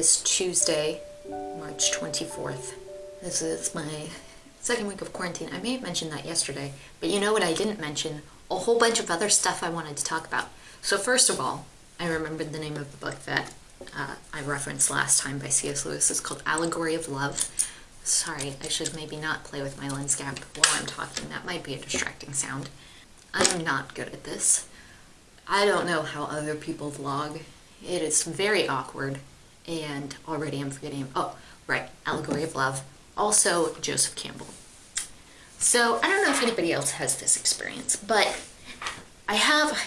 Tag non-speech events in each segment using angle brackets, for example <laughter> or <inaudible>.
is Tuesday, March 24th. This is my second week of quarantine. I may have mentioned that yesterday, but you know what I didn't mention? A whole bunch of other stuff I wanted to talk about. So first of all, I remembered the name of the book that uh, I referenced last time by C.S. Lewis. It's called Allegory of Love. Sorry, I should maybe not play with my lens cap while I'm talking. That might be a distracting sound. I'm not good at this. I don't know how other people vlog. It is very awkward, and already I'm forgetting. Oh, right, Allegory of Love. Also, Joseph Campbell. So, I don't know if anybody else has this experience, but I have.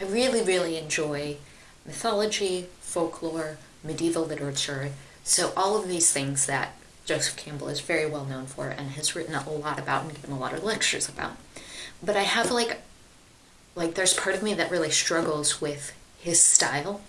I really, really enjoy mythology, folklore, medieval literature. So, all of these things that Joseph Campbell is very well known for and has written a lot about and given a lot of lectures about. But I have like like there's part of me that really struggles with his style.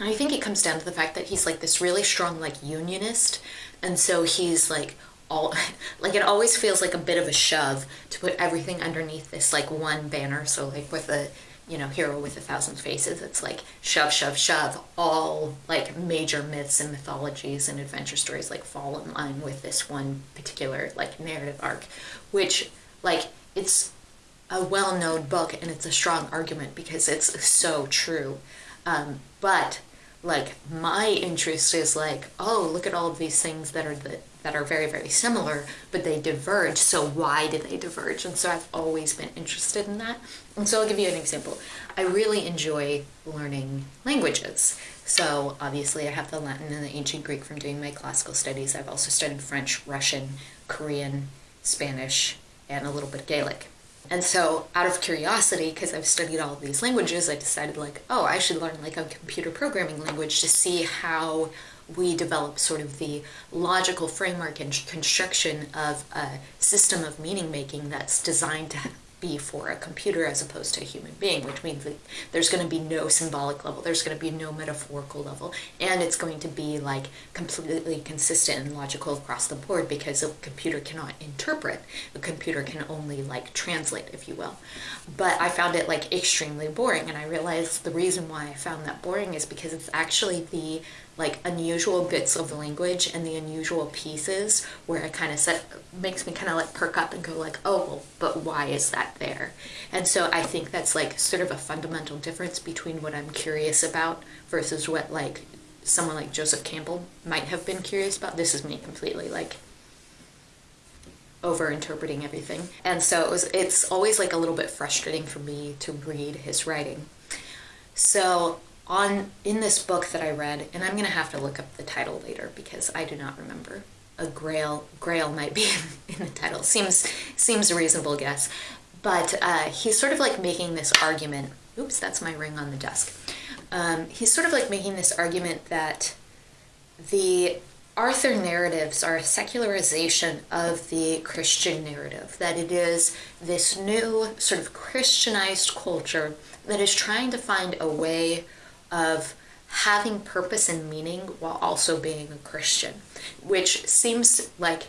I think it comes down to the fact that he's like this really strong like unionist. And so he's like all <laughs> like it always feels like a bit of a shove to put everything underneath this like one banner. So like with a you know hero with a thousand faces it's like shove shove shove. All like major myths and mythologies and adventure stories like fall in line with this one particular like narrative arc which like it's a well-known book and it's a strong argument because it's so true. Um, but like my interest is like oh look at all of these things that are the, that are very very similar but they diverge so why do they diverge? And so i've always been interested in that. And so i'll give you an example. I really enjoy learning languages. So obviously i have the latin and the ancient greek from doing my classical studies. I've also studied french russian korean spanish and a little bit gaelic and so, out of curiosity, because I've studied all of these languages, I decided, like, oh, I should learn like a computer programming language to see how we develop sort of the logical framework and construction of a system of meaning making that's designed to be for a computer as opposed to a human being, which means that there's going to be no symbolic level, there's going to be no metaphorical level, and it's going to be like completely consistent and logical across the board because a computer cannot interpret, a computer can only like translate, if you will. But I found it like extremely boring, and I realized the reason why I found that boring is because it's actually the like unusual bits of the language and the unusual pieces where it kind of set makes me kind of like perk up and go like oh well but why is that there? And so i think that's like sort of a fundamental difference between what i'm curious about versus what like someone like joseph campbell might have been curious about. This is me completely like over interpreting everything. And so it was it's always like a little bit frustrating for me to read his writing. So on in this book that I read, and I'm gonna have to look up the title later because I do not remember. A Grail Grail might be <laughs> in the title. Seems seems a reasonable guess, but uh, he's sort of like making this argument. Oops, that's my ring on the desk. Um, he's sort of like making this argument that the Arthur narratives are a secularization of the Christian narrative, that it is this new sort of Christianized culture that is trying to find a way of having purpose and meaning while also being a Christian, which seems like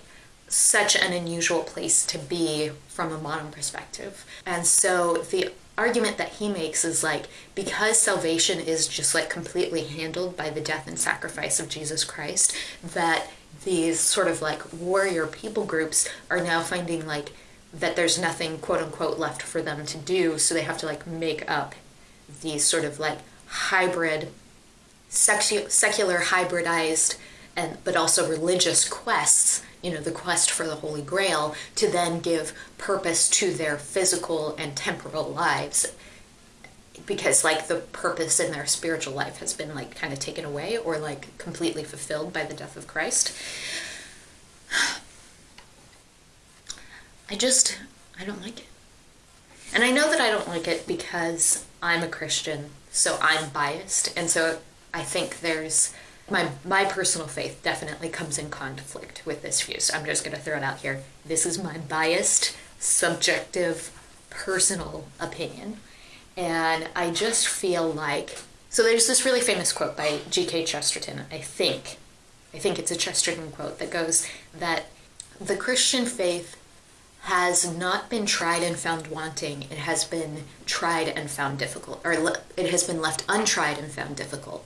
such an unusual place to be from a modern perspective. And so the argument that he makes is like because salvation is just like completely handled by the death and sacrifice of Jesus Christ, that these sort of like warrior people groups are now finding like that there's nothing quote unquote left for them to do, so they have to like make up these sort of like hybrid, secu- secular hybridized, and but also religious quests. You know, the quest for the Holy Grail to then give purpose to their physical and temporal lives because like the purpose in their spiritual life has been like kind of taken away or like completely fulfilled by the death of Christ. <sighs> I just I don't like it. And I know that I don't like it because I'm a Christian so I'm biased, and so I think there's my my personal faith definitely comes in conflict with this view. So I'm just going to throw it out here. This is my biased, subjective, personal opinion, and I just feel like so. There's this really famous quote by G.K. Chesterton. I think, I think it's a Chesterton quote that goes that the Christian faith has not been tried and found wanting. It has been tried and found difficult, or it has been left untried and found difficult.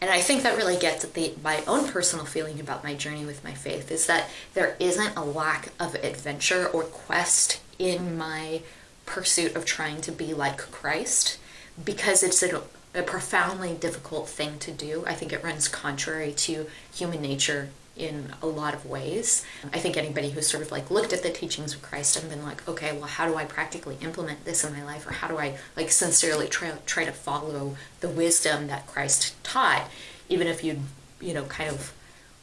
And I think that really gets at the my own personal feeling about my journey with my faith is that there isn't a lack of adventure or quest in my pursuit of trying to be like Christ because it's a, a profoundly difficult thing to do. I think it runs contrary to human nature in a lot of ways. I think anybody who's sort of like looked at the teachings of Christ and been like, okay, well, how do I practically implement this in my life? Or how do I like sincerely try, try to follow the wisdom that Christ taught? Even if you, you know, kind of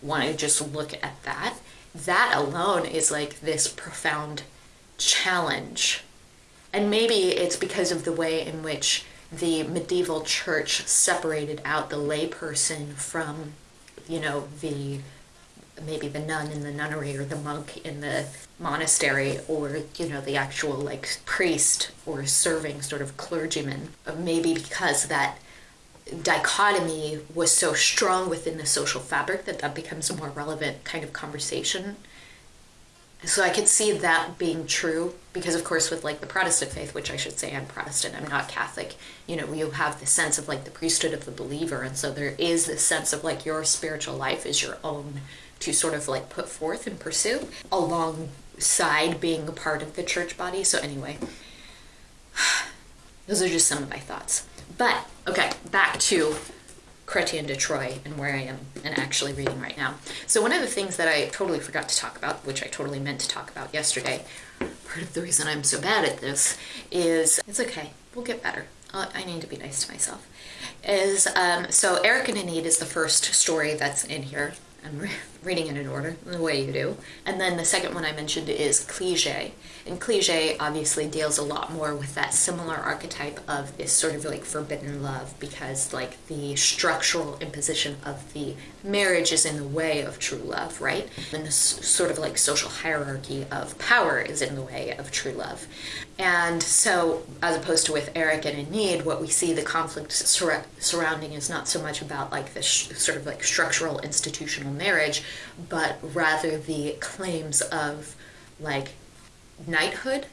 want to just look at that, that alone is like this profound challenge. And maybe it's because of the way in which the medieval church separated out the layperson from, you know, the maybe the nun in the nunnery or the monk in the monastery or you know the actual like priest or serving sort of clergyman uh, maybe because that dichotomy was so strong within the social fabric that that becomes a more relevant kind of conversation so I could see that being true because, of course, with like the Protestant faith, which I should say I'm Protestant, I'm not Catholic, you know, you have the sense of like the priesthood of the believer. And so there is this sense of like your spiritual life is your own to sort of like put forth and pursue alongside being a part of the church body. So, anyway, <sighs> those are just some of my thoughts. But, okay, back to Chrétien de Troyes and where I am and actually reading right now. So one of the things that I totally forgot to talk about, which I totally meant to talk about yesterday, part of the reason I'm so bad at this is it's okay, we'll get better. I need to be nice to myself. Is um, so Erec and Enid is the first story that's in here. I'm reading it in order, the way you do. And then the second one I mentioned is Cligès. And Cligès obviously deals a lot more with that similar archetype of this sort of like forbidden love because like the structural imposition of the marriage is in the way of true love, right? And this sort of like social hierarchy of power is in the way of true love. And so, as opposed to with Erec and Enid, what we see the conflict sur- surrounding is not so much about like this sort of like structural institutional marriage, but rather the claims of like knighthood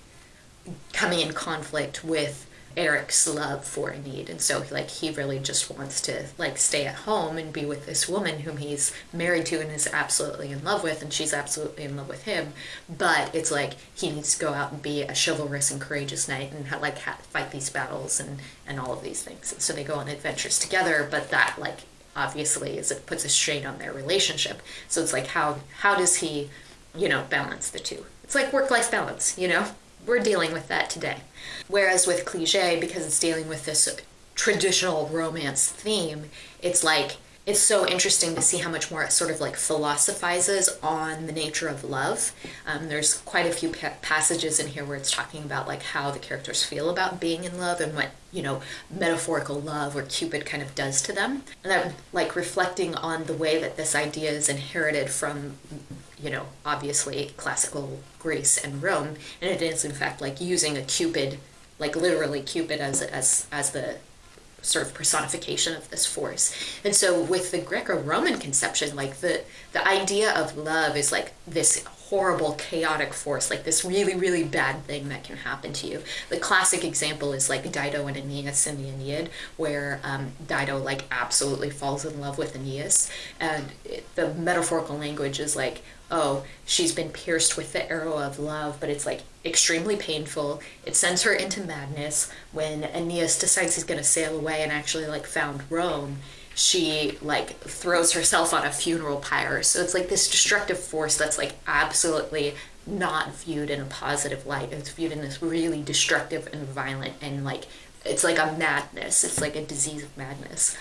coming in conflict with Erec's love for Enid. And so like he really just wants to like stay at home and be with this woman whom he's married to and is absolutely in love with and she's absolutely in love with him. But it's like he needs to go out and be a chivalrous and courageous knight and like fight these battles and and all of these things. And so they go on adventures together, but that like obviously is it puts a strain on their relationship. So it's like how how does he, you know, balance the two? It's like work life balance, you know? we're dealing with that today. Whereas with Cligès, because it's dealing with this traditional romance theme, it's like it's so interesting to see how much more it sort of like philosophizes on the nature of love. Um, there's quite a few pa- passages in here where it's talking about like how the characters feel about being in love and what you know metaphorical love or Cupid kind of does to them, and I'm like reflecting on the way that this idea is inherited from you know, obviously classical Greece and Rome, and it is in fact like using a cupid, like literally cupid as as as the sort of personification of this force. And so with the Greco-Roman conception, like the the idea of love is like this horrible chaotic force, like this really, really bad thing that can happen to you. The classic example is like Dido and Aeneas in the Aeneid, where um, Dido like absolutely falls in love with Aeneas, and it, the metaphorical language is like, oh, she's been pierced with the arrow of love, but it's like extremely painful. It sends her into madness. When Aeneas decides he's to sail away and actually like found Rome, she like throws herself on a funeral pyre. So it's like this destructive force that's like absolutely not viewed in a positive light. It's viewed in this really destructive and violent and like it's like a madness. It's like a disease of madness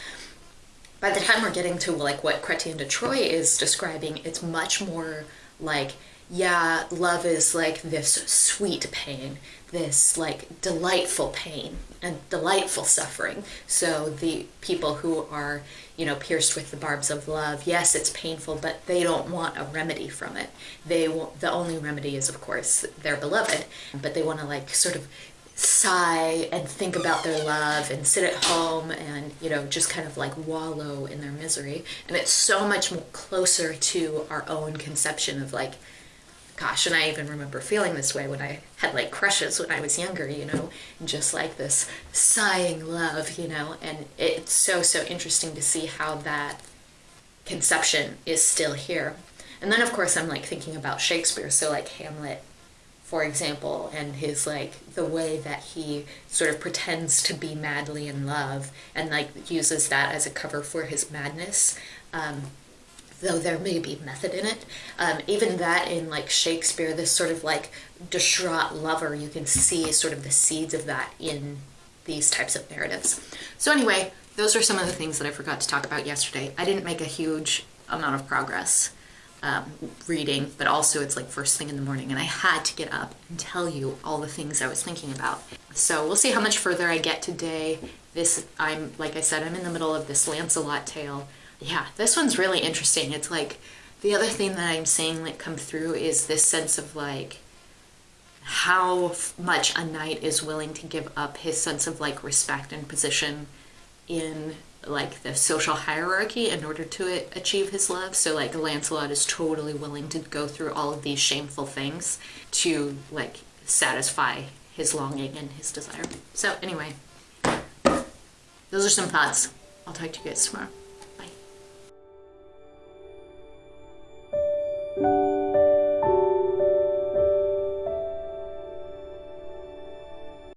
by the time we're getting to like what Chrétien de Troyes is describing, it's much more like, yeah, love is like this sweet pain, this like delightful pain and delightful suffering. So the people who are, you know, pierced with the barbs of love, yes, it's painful, but they don't want a remedy from it. They want, the only remedy is of course their beloved, but they want to like sort of sigh and think about their love and sit at home and you know just kind of like wallow in their misery and it's so much more closer to our own conception of like Gosh, and I even remember feeling this way when I had like crushes when I was younger, you know, just like this sighing love, you know, and it's so, so interesting to see how that conception is still here. And then, of course, I'm like thinking about Shakespeare, so like Hamlet, for example, and his like the way that he sort of pretends to be madly in love and like uses that as a cover for his madness. Um, though there may be method in it. Um, even that in like Shakespeare, this sort of like distraught lover, you can see sort of the seeds of that in these types of narratives. So anyway, those are some of the things that I forgot to talk about yesterday. I didn't make a huge amount of progress um, reading, but also it's like first thing in the morning, and I had to get up and tell you all the things I was thinking about. So we'll see how much further I get today. This, I'm, like I said, I'm in the middle of this Lancelot tale. Yeah, this one's really interesting. It's like, the other thing that I'm seeing like come through is this sense of like, how much a knight is willing to give up his sense of like respect and position in like the social hierarchy in order to achieve his love. So like Lancelot is totally willing to go through all of these shameful things to like satisfy his longing and his desire. So anyway, those are some thoughts. I'll talk to you guys tomorrow.